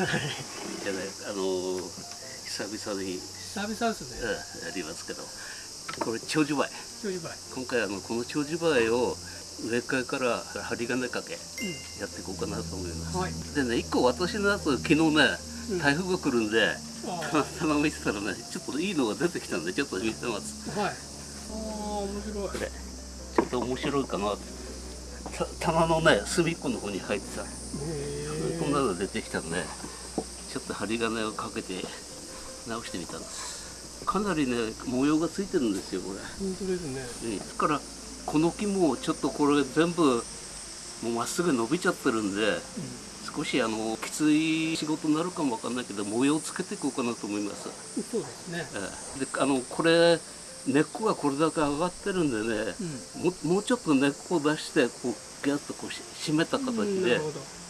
じゃねあの久々に、久々ですね。うんやりますけど。これ長寿梅。長寿梅。今回あのこの長寿梅を植え替えから針金かけうやっていこうかなと思います、はい。でね一個私のやつ昨日ねうん。台風が来るんで、んあたま見てたらねちょっといいのが出てきたんでちょっと見てます。あはい。ああ面白い。これちょっと面白いかなって。た棚のね隅っこの方に入ってさへえこんなの出てきたんでちょっと針金をかけて直してみたんです。かなりね模様がついてるんですよこれ。本当ですね。ねだからこの木もちょっとこれ全部もうまっすぐ伸びちゃってるんで少しあのきつい仕事になるかもわかんないけど模様をつけていこうかなと思います、うんそうですね。ええ。であのこれ根っこがこれだけ上がってるんでねうん。ももうちょっと根っこを出してこうギュッとこうし締めた形で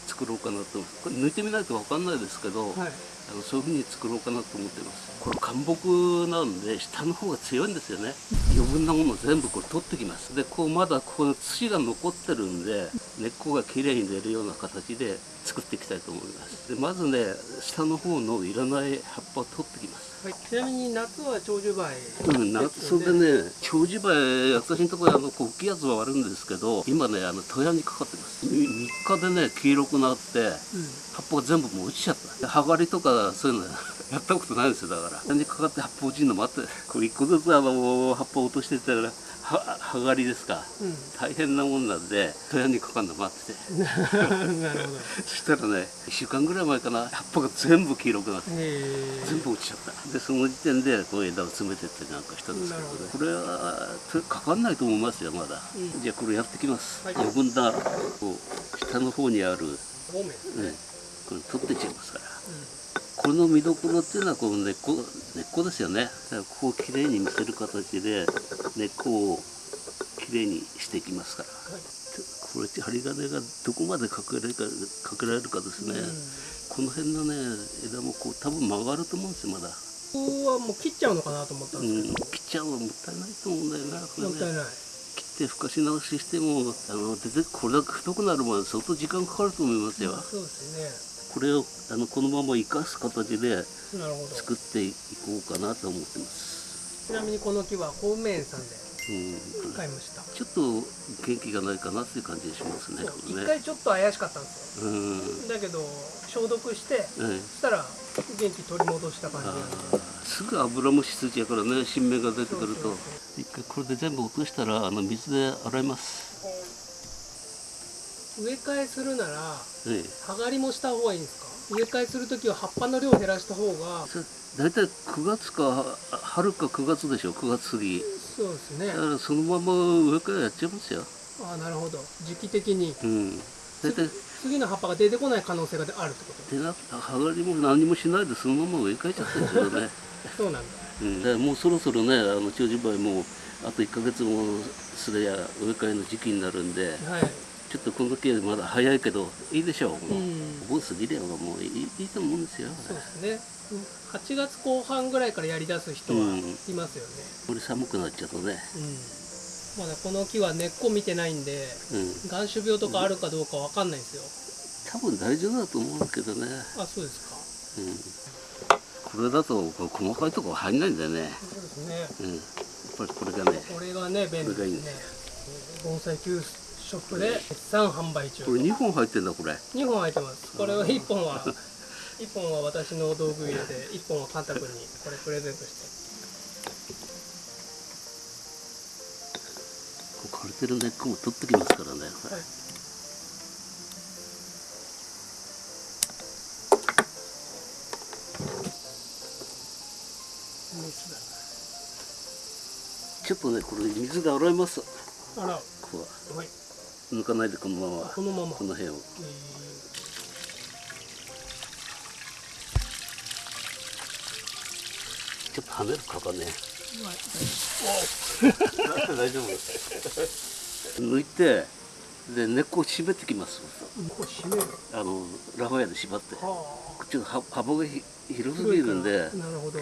作ろうかなと。これ抜いてみないとわかんないですけど、どはい。あのそういうふうに作ろうかなと思ってます。これ干木なんで下の方が強いんですよね余分なもの全部これ取ってきます。でこうまだこの土が残ってるんで根っこがきれいに出るような形で作っていきたいと思います。でまずね下の方のいらない葉っぱを取ってきます。はい、ちなみに夏は長寿梅。うん、なそれでね長寿梅私のところあのこう大きいやつはあるんですけど今ねあの戸屋にかかってます。3日でね黄色くなってうん。葉っぱが全部もう落ちちゃった。で葉刈りとかそういうのやったことないんですよだから。何にかかって葉っぱ落ちるの待ってこれ一個ずつあの葉っぱ落としてたらは葉刈りですか。うん。大変なもんなんで戸屋にかかるの待ってて。なるほど。そしたらね1週間ぐらい前かな葉っぱが全部黄色くなってへえ。全部落ちちゃった。でその時点でこう枝を詰めてってなんかしたんですけどね。これはとかかんないと思いますよまだ、うん。じゃあこれやってきます、はい。余分なこう下の方にある、ね、これ取っていっちゃいますから。うこの見どころっていうのはこう根っこ根っこですよね。だからこうきれいに見せる形で根っこをきれいにしていきますから。んはいこれ針金がどこまでかけられるかかけられるかですね、この辺のね枝もこう多分曲がると思うんですよまだ。ここはもう切っちゃうのかなと思ったんうん、ですけど、切っちゃうのもったいないと思うんだよな、これね。もったいない。切ってふかし直ししても、あの出てこれだけ太くなるまで相当時間かかると思いますよ。そうですこれをあのこのまま生かす形で作っていこうかなと思ってます。ちなみにこの木は公務員さんでうん、買いました、ちょっと元気がないかなっていう感じがしますね。そう一ね。回ちょっと怪しかったんですようん。だけど消毒してそええしたら元気取り戻した感じすぐ油虫ついちゃうからね新芽が出てくるとそうそう一回これで全部落としたらあの水で洗います、植え替えするならええ、葉刈りもした方がいいんですか？植え替えするときは葉っぱの量を減らした方が。大体9月か春か9月でしょ？9月過ぎ。そうですね。だからそのまま上からやっちゃいますよ。ああなるほど。時期的に。うん。大体次の葉っぱが出てこない可能性があるってこと？でな葉刈りも何もしないでそのまま植え替えちゃってるんですよね、そうなんだ。うん、だからもうそろそろねあの長寿梅もあと1ヶ月もすれや植え替えの時期になるんで。はいちょっとこの時はまだ早いけどいいでしょう、もううん。お盆過ぎればもういいいいと思うんですよそうですね。8月後半ぐらいからやりだす人はうん。いますよね。これ寒くなっちゃうとね。うん、まだこの木は根っこ見てないんでうん。眼種病とかあるかどうかわかんないんですよ。多分大丈夫だと思うけどね。あそうですか。うん。これだと細かいとこ入んないんだよね。そうですね。うん。やっぱりこれがね、これがね便利でですね盆栽急ショップで絶賛販売中。これ2本入ってんだこれ。2本入ってます。これは1本は 1本は私の道具入れで1本はカンタ君にこれプレゼントして。枯れてる根っこも取ってきますからね。はい。ちょっとねこれ水で洗います。あらここは。はい抜かないでこのままこのままこの辺を。えちょっと跳ねるかかね。大丈夫。抜いてで根っこを締めてきます。これ締めるあのラファエで縛って。はちょっと葉幅がひ広すぎるんで。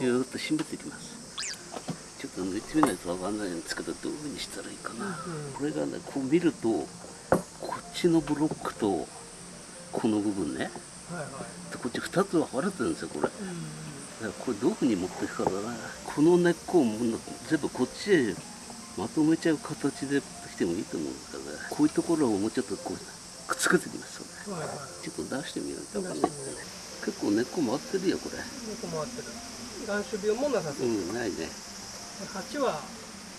ぎゅーっと締めていきますちょっと抜いてみないとわかんないんですけどどういうふうにしたらいいかな、うんこれがねこう見るとちのブロックとこの部分ね。はいはい。でこっち2つ分かれてるんですよこれ。うんらこれどういうふうに持っていくかだなこの根っこを全部こっちへまとめちゃう形できてもいいと思うんですからね。こういうところをもうちょっとこうくっつけてきますよね。はいはい。ちょっと出してみないと分かね。結構根っこ回ってるよこれ。猫回ってる。眼種病もなさそう。う、んないね。で鉢は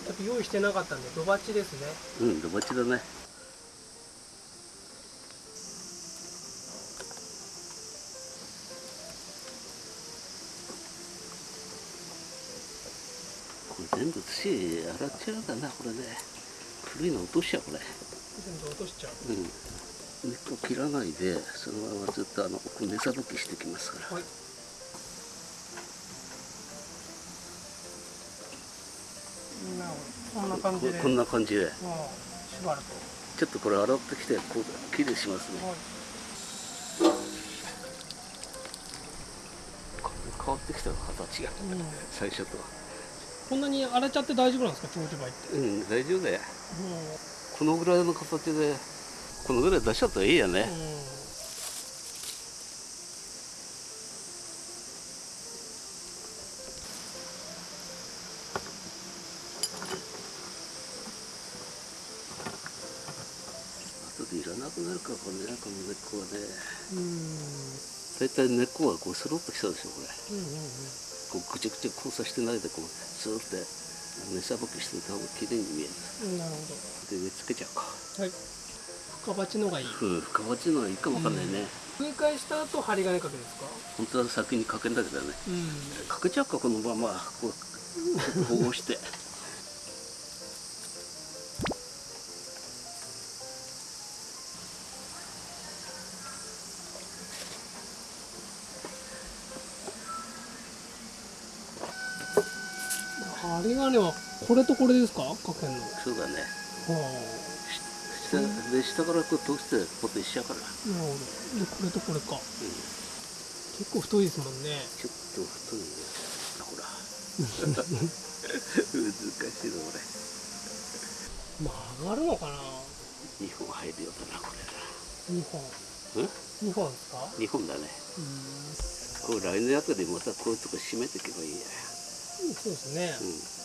ちょっと用意してなかったんで土鉢ですね。うんドバチだね全部土洗っちゃうかなこれね。古いの落としちゃうこれ。全部落としちゃう。うん。根っこ切らないでそのままずっとあの根さばきしてきますから。はい。こんな感じで。ここんな感じで。もう縛るちょっとこれ洗ってきてこうきれいしますね。とはい。変わってきたの形が。うん。最初とはこんなに荒れちゃって大丈夫なんですか長寿梅って？うん大丈夫だよ。もこのぐらいの形でこのぐらい出しちゃったらいいやね。う、うんいらなくなるからこれねこの根っこはね。うん。大体根っこがこうスロッときたでしょこれ。うんうんうんこうぐちゃぐちゃ交差してないでこうスーって根さばきしてた方が綺麗に見える。うんなるほで植え付けちゃうか。どはい。深鉢のがいい。うん深鉢のはいいかもわかんないね、植え替えした後針金かけですか？本当は先にかけんだけどね。うん。かけちゃうかこのまま。こう保護して針金はこれとこれですか？かけるの。はそうだね。あ下で下からこう通してポテしちゃうから、なるほど。でこれとこれか。うん、結構太いですもんね。ちょっと太いね。ほら。難しいのこれ。曲がるのかな？2本入るようだなこ2本。れうん？2本ですか？2本だね。うん。これ来年あたりまたこういうとこ締めていけばいいやそうですね。うん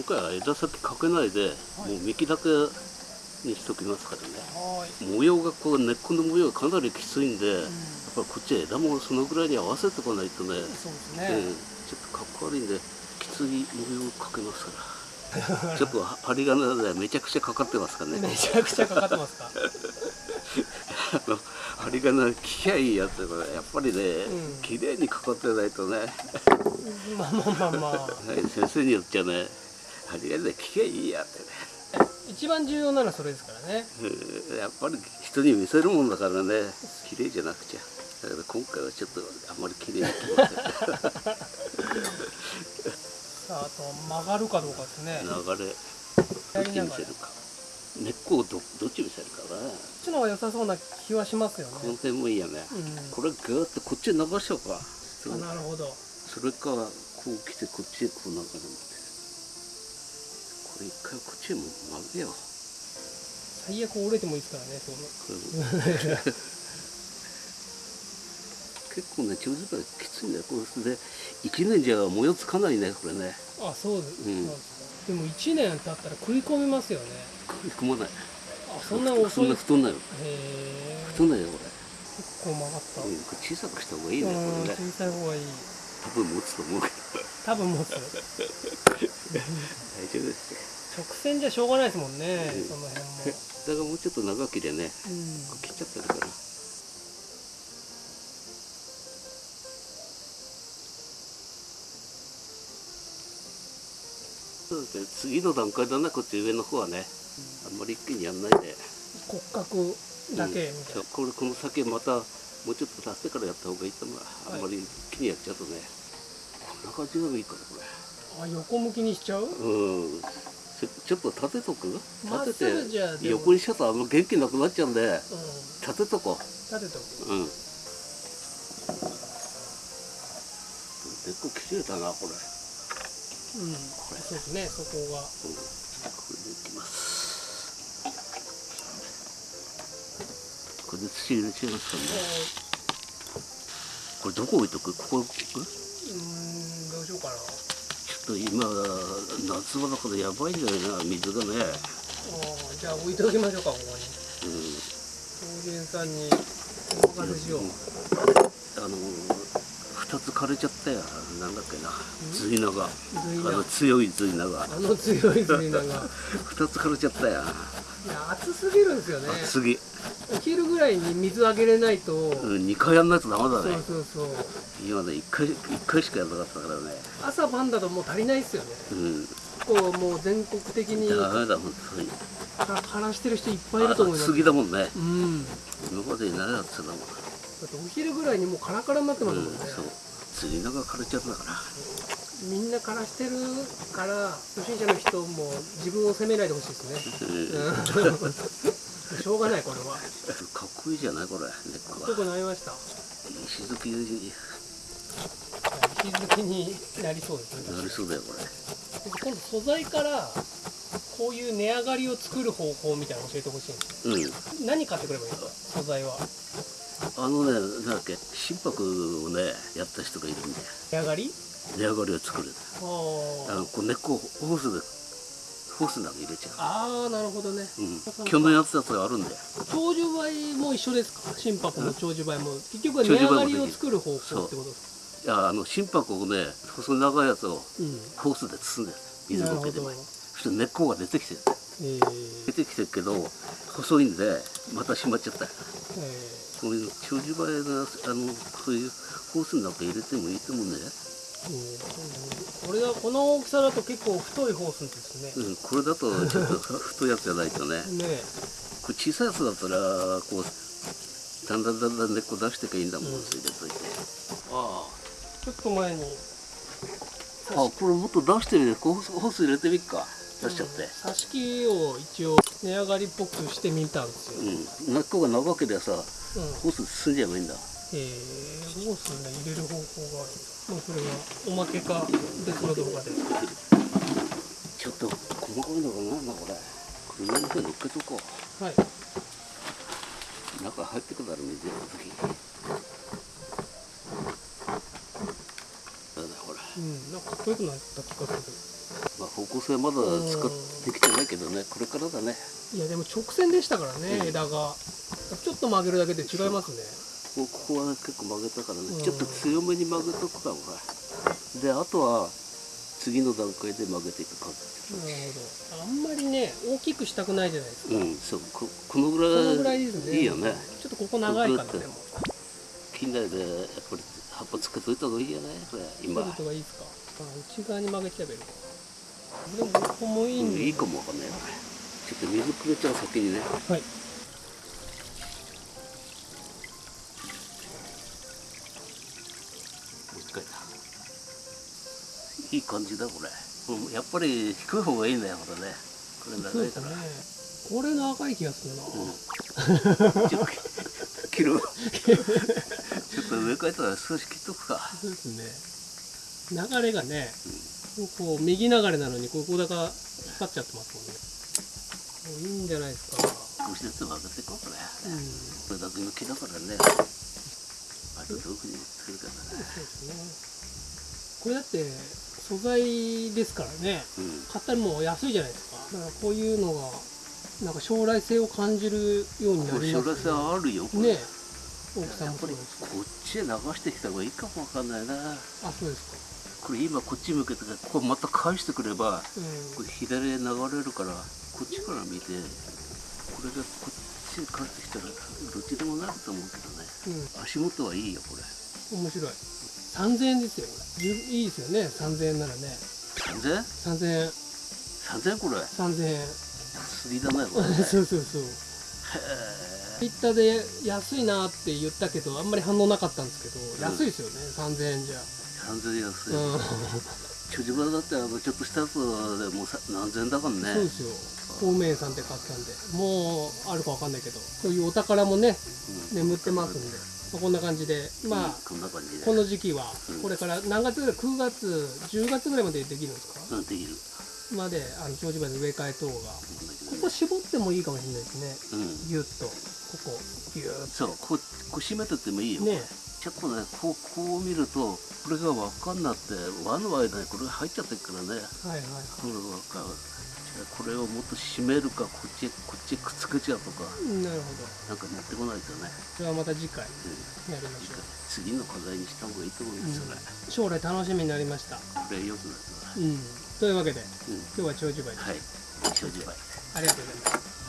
今回は枝先かけないで、はい。もう幹だけにしときますからね。模様がこう根っこの模様がかなりきついんで、やっうんぱりこっち枝もそのぐらいに合わせてこないとね、ね、ちょっとかっこ悪いんできつい模様をかけますから。ちょっと針金でめちゃくちゃかかってますからね。めちゃくちゃかかってますか？あの針金効きゃいいやつがやっぱりね、うん。綺麗にかかってないとね、まあまあまあまあ。はい先生によっちゃね針金で効きゃいいやってね。一番重要なのはそれですからね。うん。やっぱり人に見せるもんだからね。綺麗じゃなくちゃ。だから今回はちょっとあんまり綺麗にさああと曲がるかどうかですね。流れ。やどっち見せるか。根っこをどどっち見せるかな。こっちの方が良さそうな気はしますよこのね辺もいいよね、うん。これグーッとこっちに流しちゃおうか。あなるほど。それかこう来てこっちへこう流れるこれ一回こっちへも曲げよ。う最悪折れてもいいですからねその結構ね長寿がきついんだよこれで。1年じゃ模様つかないねこれね。あそうです、うん。でも1年経ったら食い込めますよね。食い込まない。あそんな遅そんいへな太んないよ。え太んないよこ結構曲がった、れ、うん、小さくした方がいいねうんこれね。小さい方がいい。多分持つと思うけど多分持つ大丈夫です直線じゃしょうがないですもんね、うん。その辺も、よ だからもうちょっと長きでねうん。切っちゃってるからそうですね。次の段階だなこっち上の方はね。あんまり一気にやんないで。骨格だけみたいな、うん。これこの先またもうちょっと経ってからやった方がいいと思う。あんまり一気にやっちゃうとねこんな感じがいいからこあ横向きにしちゃう？れうん。ちょっと立てとく？立てて横にしちゃうとあんま元気なくなっちゃうんで。うん。立てとこ立てとくう。うん。根っこ切っ切れたなこれ、うん。そうですねそこが。うん、これでいきます。これで土入れちゃいますからねこれどこ置いとく？ここ置くうーんどうしようかなちょっと今夏場だからやばいんだよな水がね。じゃあ置いておきましょうかここに。うん。さんにお任せしようあの二つ枯れちゃったよ。なんだっけな。ズイナがあの強いズイナがあの強いズイナがいや二つ枯れちゃったよ。暑すぎるんですよね。次、お昼ぐらいに水あげれないと、うん、2回やんないとダメだね。そうそうそう。今ね1回一回しかやらなかったからね。朝晩だともう足りないっすよね。うん。こうもう全国的に。ダメだ本当に。か枯らしてる人いっぱいいると思います。次だもんね。うん。今までいないやつだも。ん、だってお昼ぐらいにもうカラカラになってますもんね、そう。ズイナが枯れちゃったから。みんな枯らしてるから初心者の人も自分を責めないでほしいですね。うん。うん しょうがないこれは。かっこいいじゃないこれ猫どこがなりました。石突きに石突きになりそうですね。なりそうだよこれ。今度素材からこういう値上がりを作る方法みたいなの教えてほしい。んですうん。何買ってくればいい？んですか素材は。あのねなんだっけ？心拍をねやった人がいるんで値上がり？値上がりを作る。ああのこう根っこをホースでホースの中に入れちゃああーなるほどね。う、うん、去年やったやつがあるんだよ長寿梅も一緒ですか？心拍も長寿梅も。結局は値上がりを作る方法ってことですいやあの心拍をね細長いやつをかうん。ホースで包んでる。水なるほど。苔でもそして根っこが出てきてる。え出てきてるけど細いんでまた閉まっちゃった。ーえ。こういう長寿梅があのそういうホースの中に入れてもいいと思うんだよ、ーうんこれはこの大きさだと結構太いホースですね、うん、これだとちょっと太いやつじゃないとね。ねこれ小さいやつだったらこうだんだんだんだん根っこ出していけばいいんだもん、うんそれでといて。あちょっと前に。ああこれもっと出してみるホースホース入れてみっか。出しちゃって。挿し木を一応値上がりっぽくしてみたんですよ、うん。根っこが長ければさうん。ホース進んじゃえばいいんだえー、ホースね入れる方法が。あるまあそれはおまけか。別の動画で。ちょっと細かいのがな。んだこれ。の方に乗っけとこはい、う中入ってくだろ水やうん、なんかかっこよくなった気がすまあ方向性まだ使ってきてないけどね。これからだね。るいやでも直線でしたからね、うん。枝が。ちょっと曲げるだけで違いますねこここは結構曲げたからね、うん。ちょっと強めに曲げとくかほらであとは次の段階で曲げていく感じ。なるほど。あんまりね大きくしたくないじゃないですか。うんそう。ここのぐらいぐらいですね。いいよね。ちょっとここ長いかなグッてでも近代でやっぱり葉っぱつけといた方がいいじゃないこれ今、取るとがいいですか？あ内側に曲げちゃえばいいのかでもここもいいうんん、で、いいかもわかんないちょっと水くれちゃう先にね。はいいい感じだこれ。うんやっぱり低い方がいいんだよこれね。これ長いかそうですね。らこれ長い気がするな、うん。ちょっと切る。ちょっと上からったら少し切っとくか。そうですね。流れがね、こう右流れなのにここだかっちゃってますもんね。いいんじゃないですか。少しずつ曲げていこうこれうん。これだけの木だからね。あとどういうふうにするかだね。そうですね。これだって素材ですからね。うん。買ったらもう安いじゃないですか。だからこういうのがなんか将来性を感じるようになります将来性あるよこれ。ね大きさもこっちへ流してきた方がいいかもわかんないな。あそうですこれ今こっち向けてここまた返してくればかこれ左へ流れるからこっちから見てこれがこっちへ返ってきたらどっちでもなると思うけどね。うん、足元はいいよこれ。うん、面白い3000円ですよいいですよね。3000円ならね。3000? 3000円。3000これ？3000円。安いだねこれ。ねそうそうそう。へツイッターで安いなって言ったけどあんまり反応なかったんですけど、ん。安いですよね。3000円じゃ、え3000安い、うん、長寿場だってあのちょっとしたやつでもうさ何千円だからね。そうですよ。孔明さんって買ったんで。もうあるかわかんないけど。そういうお宝もねうん。眠ってますんでまあこんな感じで。まあ、この時期は。うん。これから何月ぐらい9月10月ぐらいまでできるんですか？うんできる。まであの長寿梅の植え替え等が。こここ絞ってもいいかもしれないですね。うん。ギュッと。ここギュッそうこうこう締めてってもいいよ、ねちょっとねこうこう見るとこれが輪っかになって輪の間にこれが入っちゃってるからね。はいはいこれ輪っかこれをもっと締めるかこっちへこっちへくっつけちゃうとかなるほど。なんか持ってこないとね、それはまた次回うん。やりましょう。次の課題にした方がいいと思いますよね、将来楽しみになりました。これよくなるかうん。というわけでら、うん、今日は長寿梅ではい。長寿梅ありがとうございます